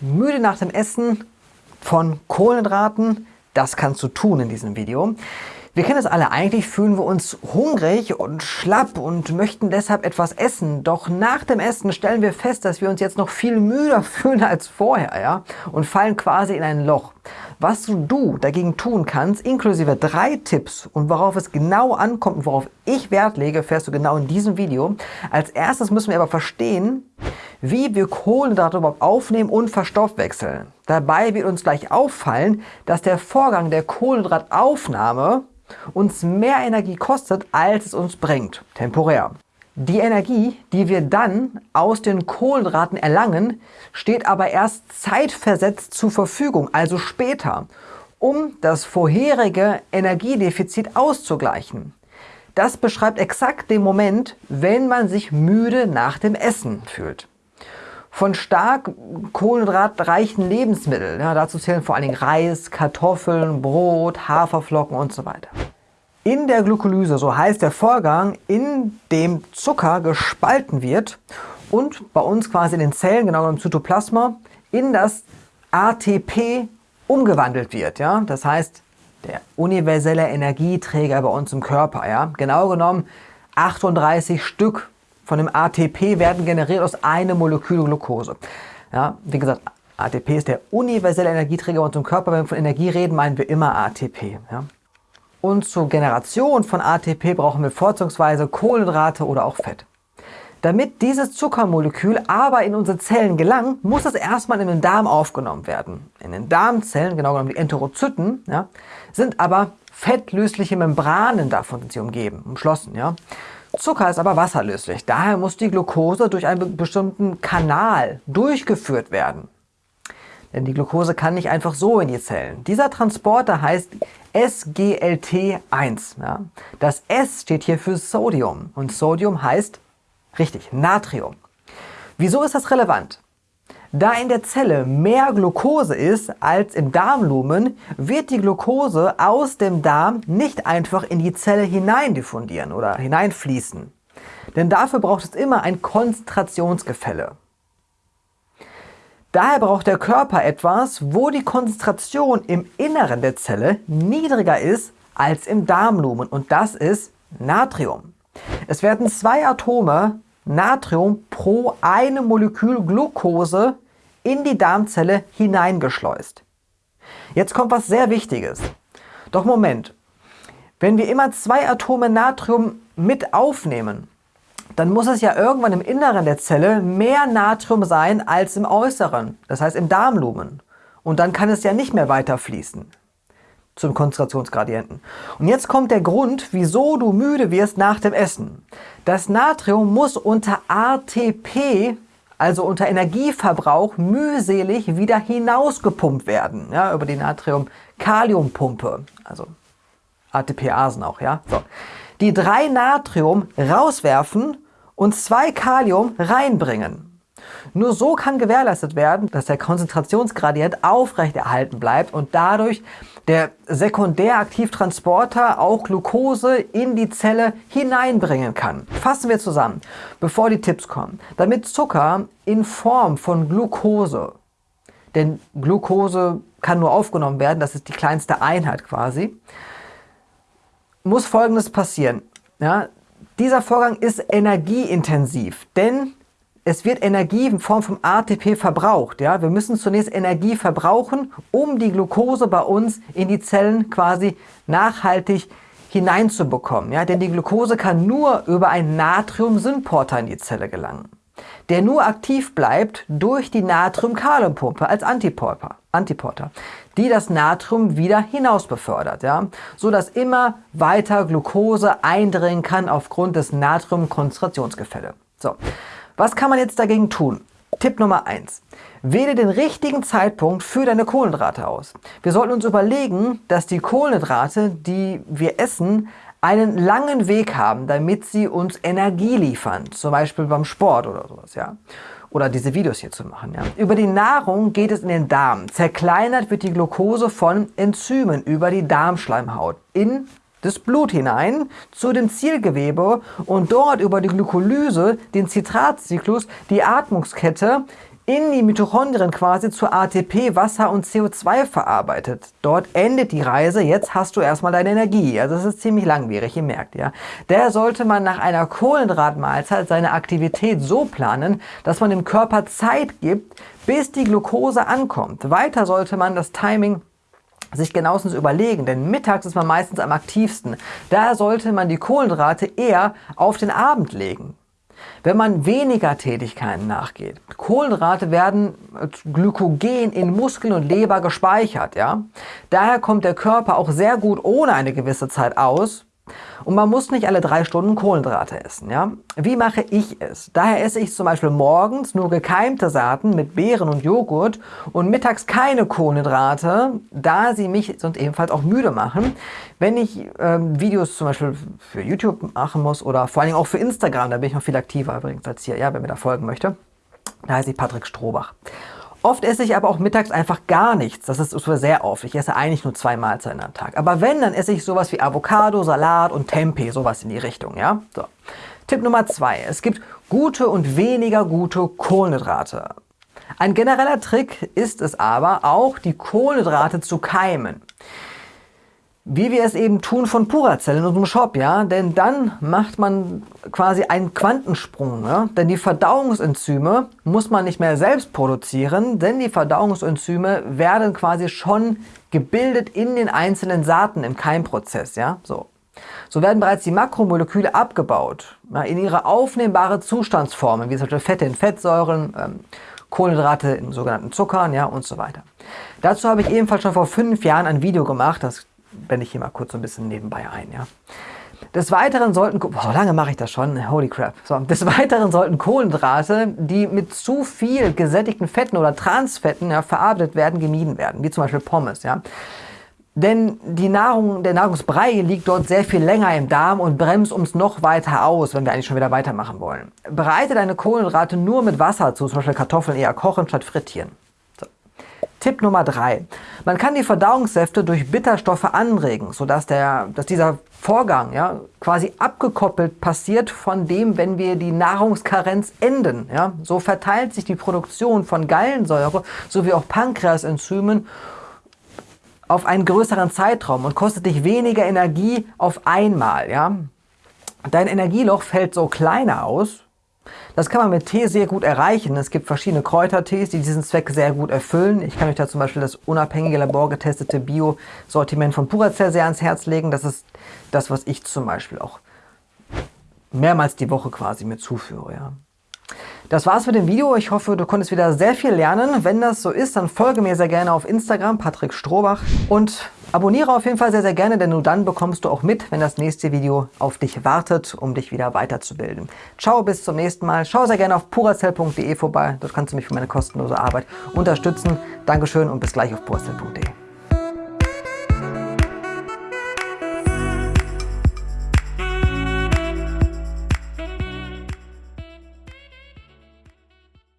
müde nach dem Essen von Kohlenhydraten? Das kannst du tun in diesem Video. Wir kennen es alle, eigentlich fühlen wir uns hungrig und schlapp und möchten deshalb etwas essen. Doch nach dem Essen stellen wir fest, dass wir uns jetzt noch viel müder fühlen als vorher ja? und fallen quasi in ein Loch. Was du dagegen tun kannst, inklusive drei Tipps und worauf es genau ankommt und worauf ich Wert lege, fährst du genau in diesem Video. Als erstes müssen wir aber verstehen, wie wir Kohlenhydrate überhaupt aufnehmen und verstoffwechseln. Dabei wird uns gleich auffallen, dass der Vorgang der Kohlenhydrataufnahme uns mehr Energie kostet, als es uns bringt, temporär. Die Energie, die wir dann aus den Kohlenhydraten erlangen, steht aber erst zeitversetzt zur Verfügung, also später, um das vorherige Energiedefizit auszugleichen. Das beschreibt exakt den Moment, wenn man sich müde nach dem Essen fühlt von stark kohlenhydratreichen Lebensmitteln. Ja, dazu zählen vor allen Dingen Reis, Kartoffeln, Brot, Haferflocken und so weiter. In der Glykolyse, so heißt der Vorgang, in dem Zucker gespalten wird und bei uns quasi in den Zellen, genau im Zytoplasma, in das ATP umgewandelt wird. Ja? Das heißt, der universelle Energieträger bei uns im Körper. Ja? Genau genommen 38 Stück von dem ATP werden generiert aus einem Molekül Glucose. Ja, wie gesagt, ATP ist der universelle Energieträger uns im Körper. Wenn wir von Energie reden, meinen wir immer ATP. Ja. Und zur Generation von ATP brauchen wir vorzugsweise Kohlenhydrate oder auch Fett. Damit dieses Zuckermolekül aber in unsere Zellen gelangt, muss es erstmal in den Darm aufgenommen werden. In den Darmzellen, genau genommen die Enterozyten, ja, sind aber fettlösliche Membranen davon sind sie umgeben, umschlossen. Ja. Zucker ist aber wasserlöslich, daher muss die Glucose durch einen bestimmten Kanal durchgeführt werden. Denn die Glucose kann nicht einfach so in die Zellen. Dieser Transporter heißt SGLT1. Ja? Das S steht hier für Sodium und Sodium heißt, richtig, Natrium. Wieso ist das relevant? Da in der Zelle mehr Glucose ist als im Darmlumen, wird die Glucose aus dem Darm nicht einfach in die Zelle hinein diffundieren oder hineinfließen. Denn dafür braucht es immer ein Konzentrationsgefälle. Daher braucht der Körper etwas, wo die Konzentration im Inneren der Zelle niedriger ist als im Darmlumen und das ist Natrium. Es werden zwei Atome Natrium pro einem Molekül Glucose in die Darmzelle hineingeschleust. Jetzt kommt was sehr Wichtiges. Doch Moment, wenn wir immer zwei Atome Natrium mit aufnehmen, dann muss es ja irgendwann im Inneren der Zelle mehr Natrium sein als im Äußeren, das heißt im Darmlumen. Und dann kann es ja nicht mehr weiter fließen zum Konzentrationsgradienten. Und jetzt kommt der Grund, wieso du müde wirst nach dem Essen. Das Natrium muss unter ATP also unter Energieverbrauch mühselig wieder hinausgepumpt werden, ja, über die Natrium-Kaliumpumpe, also ATPasen auch, ja. So. Die drei Natrium rauswerfen und zwei Kalium reinbringen. Nur so kann gewährleistet werden, dass der Konzentrationsgradient aufrechterhalten bleibt und dadurch der Sekundäraktivtransporter auch Glucose in die Zelle hineinbringen kann. Fassen wir zusammen, bevor die Tipps kommen. Damit Zucker in Form von Glucose, denn Glucose kann nur aufgenommen werden, das ist die kleinste Einheit quasi, muss folgendes passieren. Ja, dieser Vorgang ist energieintensiv, denn es wird Energie in Form von ATP verbraucht. Ja? Wir müssen zunächst Energie verbrauchen, um die Glucose bei uns in die Zellen quasi nachhaltig hineinzubekommen. Ja? Denn die Glucose kann nur über einen Natrium-Synporter in die Zelle gelangen, der nur aktiv bleibt durch die Natrium-Kaliumpumpe als Antiporter, Antiporter, die das Natrium wieder hinaus befördert, ja? sodass immer weiter Glucose eindringen kann aufgrund des Natrium-Konzentrationsgefälle. So. Was kann man jetzt dagegen tun? Tipp Nummer 1. Wähle den richtigen Zeitpunkt für deine Kohlenhydrate aus. Wir sollten uns überlegen, dass die Kohlenhydrate, die wir essen, einen langen Weg haben, damit sie uns Energie liefern, zum Beispiel beim Sport oder sowas, ja. Oder diese Videos hier zu machen, ja. Über die Nahrung geht es in den Darm. Zerkleinert wird die Glucose von Enzymen über die Darmschleimhaut in das Blut hinein zu dem Zielgewebe und dort über die Glykolyse, den Zitratzyklus, die Atmungskette in die Mitochondrien quasi zu ATP, Wasser und CO2 verarbeitet. Dort endet die Reise, jetzt hast du erstmal deine Energie. Also das ist ziemlich langwierig, ihr merkt ja. Daher sollte man nach einer Kohlenhydratmahlzeit seine Aktivität so planen, dass man dem Körper Zeit gibt, bis die Glucose ankommt. Weiter sollte man das Timing sich genauestens überlegen, denn mittags ist man meistens am aktivsten. Daher sollte man die Kohlenhydrate eher auf den Abend legen. Wenn man weniger Tätigkeiten nachgeht, Kohlenhydrate werden Glykogen in Muskeln und Leber gespeichert. Ja? Daher kommt der Körper auch sehr gut ohne eine gewisse Zeit aus, und man muss nicht alle drei Stunden Kohlenhydrate essen. Ja? Wie mache ich es? Daher esse ich zum Beispiel morgens nur gekeimte Saaten mit Beeren und Joghurt und mittags keine Kohlenhydrate, da sie mich sonst ebenfalls auch müde machen. Wenn ich ähm, Videos zum Beispiel für YouTube machen muss oder vor allem auch für Instagram, da bin ich noch viel aktiver übrigens als hier, ja, wer mir da folgen möchte, da heiße ich Patrick Strohbach. Oft esse ich aber auch mittags einfach gar nichts. Das ist sehr oft. Ich esse eigentlich nur zwei Mahlzeiten am Tag. Aber wenn, dann esse ich sowas wie Avocado, Salat und Tempeh, sowas in die Richtung. Ja? So. Tipp Nummer zwei. Es gibt gute und weniger gute Kohlenhydrate. Ein genereller Trick ist es aber, auch die Kohlenhydrate zu keimen wie wir es eben tun von Puracell in unserem Shop, ja, denn dann macht man quasi einen Quantensprung, ja? denn die Verdauungsenzyme muss man nicht mehr selbst produzieren, denn die Verdauungsenzyme werden quasi schon gebildet in den einzelnen Saaten im Keimprozess, ja, so. So werden bereits die Makromoleküle abgebaut, ja, in ihre aufnehmbare Zustandsformen, wie zum Beispiel Fette in Fettsäuren, ähm, Kohlenhydrate in sogenannten Zuckern, ja, und so weiter. Dazu habe ich ebenfalls schon vor fünf Jahren ein Video gemacht, das blende ich hier mal kurz so ein bisschen nebenbei ein. Ja. Des Weiteren sollten, boah, lange mache ich das schon, holy crap. So, des Weiteren sollten Kohlenhydrate, die mit zu viel gesättigten Fetten oder Transfetten ja, verarbeitet werden, gemieden werden, wie zum Beispiel Pommes. Ja. Denn die Nahrung, der Nahrungsbrei liegt dort sehr viel länger im Darm und bremst uns noch weiter aus, wenn wir eigentlich schon wieder weitermachen wollen. Bereite deine Kohlenhydrate nur mit Wasser zu, zum Beispiel Kartoffeln eher kochen statt frittieren. Tipp Nummer 3. Man kann die Verdauungssäfte durch Bitterstoffe anregen, sodass der, dass dieser Vorgang ja, quasi abgekoppelt passiert von dem, wenn wir die Nahrungskarenz enden. Ja. So verteilt sich die Produktion von Gallensäure sowie auch Pankreasenzymen auf einen größeren Zeitraum und kostet dich weniger Energie auf einmal. Ja. Dein Energieloch fällt so kleiner aus, das kann man mit Tee sehr gut erreichen. Es gibt verschiedene Kräutertees, die diesen Zweck sehr gut erfüllen. Ich kann euch da zum Beispiel das unabhängige laborgetestete Bio-Sortiment von Puracell sehr ans Herz legen. Das ist das, was ich zum Beispiel auch mehrmals die Woche quasi mir zuführe. Ja. Das war's mit dem Video. Ich hoffe, du konntest wieder sehr viel lernen. Wenn das so ist, dann folge mir sehr gerne auf Instagram, Patrick Strohbach. Und abonniere auf jeden Fall sehr, sehr gerne, denn nur dann bekommst du auch mit, wenn das nächste Video auf dich wartet, um dich wieder weiterzubilden. Ciao, bis zum nächsten Mal. Schau sehr gerne auf puracell.de vorbei. Dort kannst du mich für meine kostenlose Arbeit unterstützen. Dankeschön und bis gleich auf puracell.de.